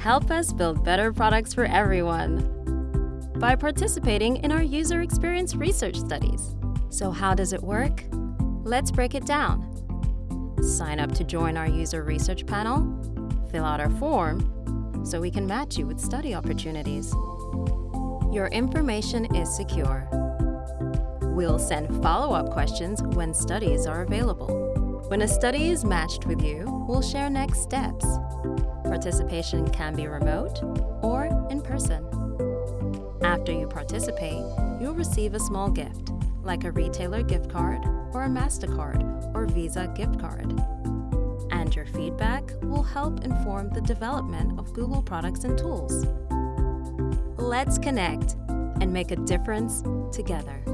Help us build better products for everyone by participating in our user experience research studies. So how does it work? Let's break it down. Sign up to join our user research panel, fill out our form, so we can match you with study opportunities. Your information is secure. We'll send follow-up questions when studies are available. When a study is matched with you, we'll share next steps. Participation can be remote or in person. After you participate, you'll receive a small gift, like a retailer gift card or a MasterCard or Visa gift card. And your feedback will help inform the development of Google products and tools. Let's connect and make a difference together.